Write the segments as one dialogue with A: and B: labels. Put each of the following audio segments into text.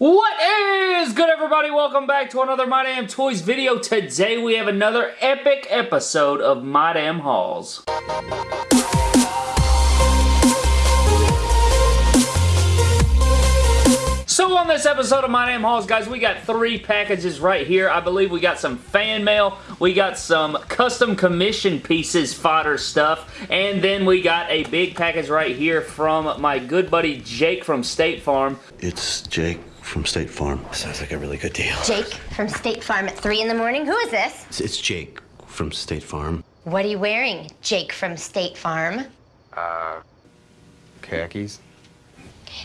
A: What is good everybody? Welcome back to another My Damn Toys video. Today we have another epic episode of My Damn Hauls. So on this episode of My Damn Hauls, guys, we got three packages right here. I believe we got some fan mail, we got some custom commission pieces fodder stuff, and then we got a big package right here from my good buddy Jake from State Farm.
B: It's Jake from State Farm. Sounds like a really good deal.
C: Jake from State Farm at 3 in the morning. Who is this?
B: It's, it's Jake from State Farm.
C: What are you wearing, Jake from State Farm?
D: Uh, khakis.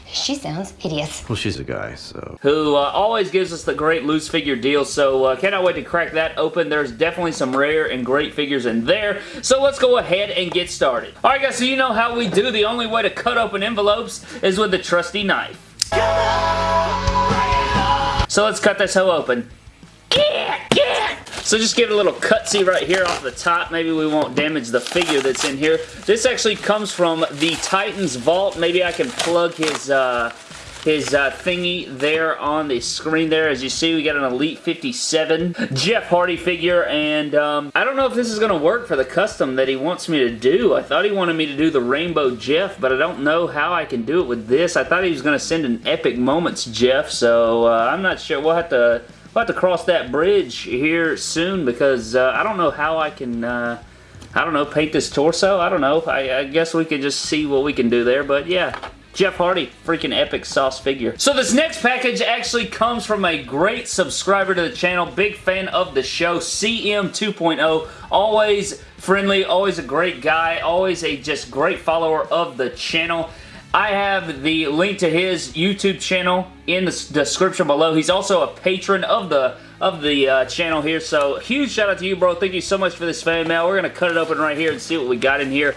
C: She sounds hideous.
B: Well, she's a guy, so.
A: who uh, always gives us the great loose figure deal. So uh, cannot wait to crack that open. There's definitely some rare and great figures in there. So let's go ahead and get started. Alright guys, so you know how we do. The only way to cut open envelopes is with the trusty knife. So let's cut this hoe open. So just give it a little cutsy right here off the top. Maybe we won't damage the figure that's in here. This actually comes from the Titans Vault. Maybe I can plug his... Uh, his uh, thingy there on the screen there. As you see, we got an Elite 57 Jeff Hardy figure, and um, I don't know if this is going to work for the custom that he wants me to do. I thought he wanted me to do the Rainbow Jeff, but I don't know how I can do it with this. I thought he was going to send an Epic Moments Jeff, so uh, I'm not sure. We'll have to... We'll have to cross that bridge here soon because uh, I don't know how I can, uh, I don't know, paint this torso. I don't know. I, I guess we could just see what we can do there, but yeah. Jeff Hardy, freaking epic sauce figure. So this next package actually comes from a great subscriber to the channel, big fan of the show, CM 2.0, always friendly, always a great guy, always a just great follower of the channel. I have the link to his YouTube channel in the description below. He's also a patron of the of the uh, channel here, so huge shout out to you, bro. Thank you so much for this fan mail. We're going to cut it open right here and see what we got in here.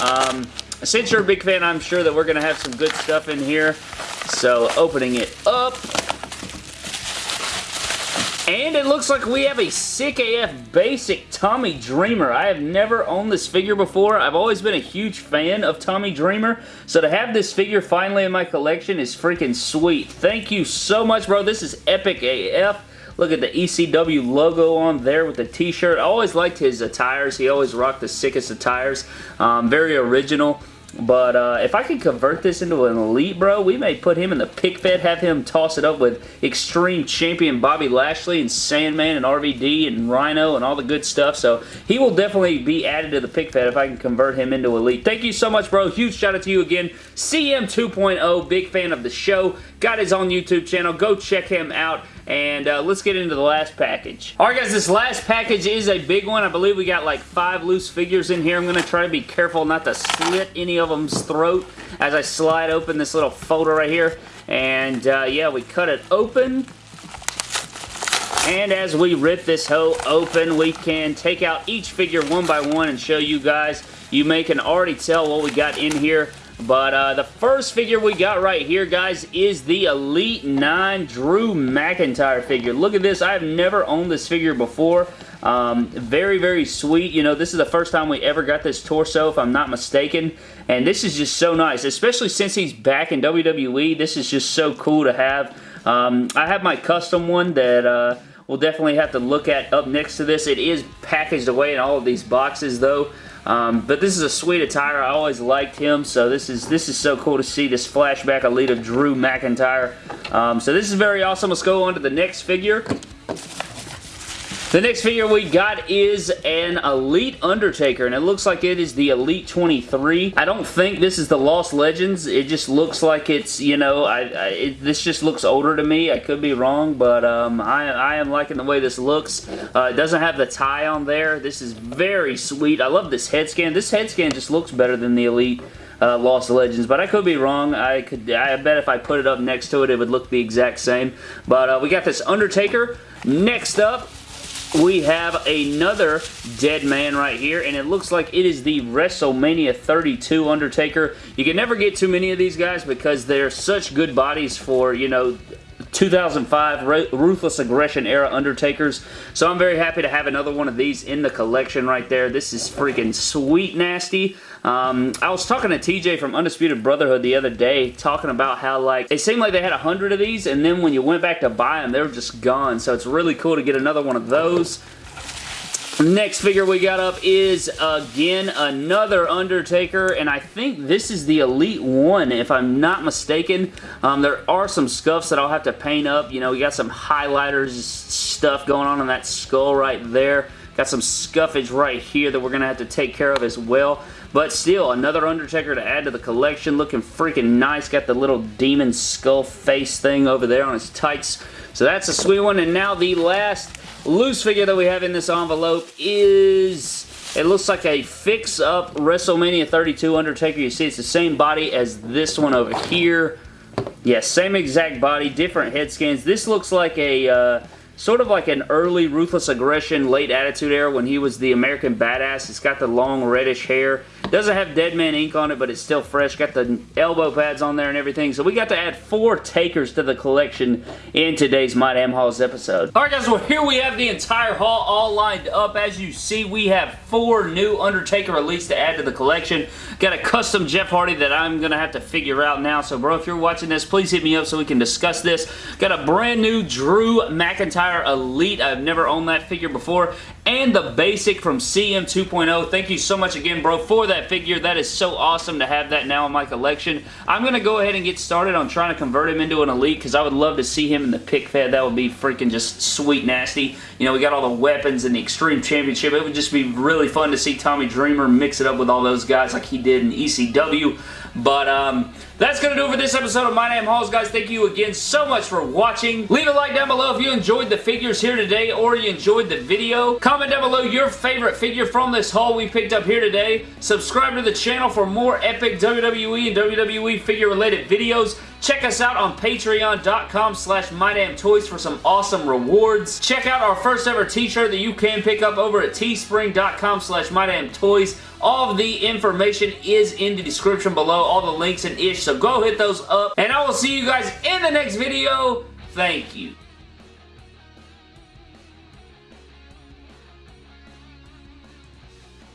A: Um, since you're a big fan, I'm sure that we're going to have some good stuff in here. So, opening it up. And it looks like we have a sick AF basic Tommy Dreamer. I have never owned this figure before. I've always been a huge fan of Tommy Dreamer. So to have this figure finally in my collection is freaking sweet. Thank you so much, bro. This is epic AF. Look at the ECW logo on there with the t-shirt. I always liked his attires. He always rocked the sickest attires. Um, very original. But uh, if I could convert this into an Elite, bro, we may put him in the pick fed, have him toss it up with Extreme Champion Bobby Lashley and Sandman and RVD and Rhino and all the good stuff. So he will definitely be added to the pick fed if I can convert him into Elite. Thank you so much, bro. Huge shout out to you again. CM 2.0, big fan of the show. Got his own YouTube channel. Go check him out. And uh, let's get into the last package. Alright guys, this last package is a big one. I believe we got like five loose figures in here. I'm going to try to be careful not to slit any of them's throat as I slide open this little folder right here. And uh, yeah, we cut it open. And as we rip this hoe open, we can take out each figure one by one and show you guys. You may can already tell what we got in here. But uh, the first figure we got right here, guys, is the Elite 9 Drew McIntyre figure. Look at this. I've never owned this figure before. Um, very, very sweet. You know, this is the first time we ever got this torso, if I'm not mistaken. And this is just so nice, especially since he's back in WWE. This is just so cool to have. Um, I have my custom one that... Uh, we'll definitely have to look at up next to this. It is packaged away in all of these boxes though. Um, but this is a sweet attire. I always liked him, so this is this is so cool to see this flashback elite of Drew McIntyre. Um, so this is very awesome. Let's go on to the next figure. The next figure we got is an Elite Undertaker, and it looks like it is the Elite 23. I don't think this is the Lost Legends. It just looks like it's, you know, I, I it, this just looks older to me. I could be wrong, but um, I, I am liking the way this looks. Uh, it doesn't have the tie on there. This is very sweet. I love this head scan. This head scan just looks better than the Elite uh, Lost Legends, but I could be wrong. I could. I bet if I put it up next to it, it would look the exact same. But uh, we got this Undertaker. Next up, we have another dead man right here, and it looks like it is the WrestleMania 32 Undertaker. You can never get too many of these guys because they're such good bodies for, you know, 2005 Ruthless Aggression era Undertakers. So I'm very happy to have another one of these in the collection right there. This is freaking sweet nasty. Um, I was talking to TJ from Undisputed Brotherhood the other day, talking about how, like, it seemed like they had a hundred of these, and then when you went back to buy them, they were just gone. So it's really cool to get another one of those. Next figure we got up is, again, another Undertaker, and I think this is the Elite One, if I'm not mistaken. Um, there are some scuffs that I'll have to paint up. You know, we got some highlighters stuff going on in that skull right there. Got some scuffage right here that we're going to have to take care of as well. But still, another Undertaker to add to the collection. Looking freaking nice. Got the little demon skull face thing over there on his tights. So that's a sweet one. And now the last loose figure that we have in this envelope is... It looks like a fix-up WrestleMania 32 Undertaker. You see it's the same body as this one over here. Yeah, same exact body, different head scans. This looks like a... Uh, sort of like an early Ruthless Aggression, late Attitude Era when he was the American Badass. It's got the long reddish hair. Doesn't have Dead Man ink on it, but it's still fresh. Got the elbow pads on there and everything. So we got to add four takers to the collection in today's My Damn episode. Alright guys, well here we have the entire haul all lined up. As you see, we have four new Undertaker released to add to the collection. Got a custom Jeff Hardy that I'm going to have to figure out now. So bro, if you're watching this, please hit me up so we can discuss this. Got a brand new Drew McIntyre Elite. I've never owned that figure before. And the basic from CM 2.0. Thank you so much again, bro, for that figure. That is so awesome to have that now in my collection. I'm going to go ahead and get started on trying to convert him into an Elite because I would love to see him in the pick fed. That would be freaking just sweet nasty. You know, we got all the weapons in the Extreme Championship. It would just be really fun to see Tommy Dreamer mix it up with all those guys like he did in ECW. But um, that's going to do it for this episode of My Damn Hauls, guys. Thank you again so much for watching. Leave a like down below if you enjoyed the figures here today or you enjoyed the video. Comment down below your favorite figure from this haul we picked up here today. Subscribe to the channel for more epic WWE and WWE figure-related videos. Check us out on patreon.com slash mydamntoys for some awesome rewards. Check out our first ever t-shirt that you can pick up over at teespring.com slash mydamntoys. All of the information is in the description below, all the links and ish, so go hit those up. And I will see you guys in the next video. Thank you.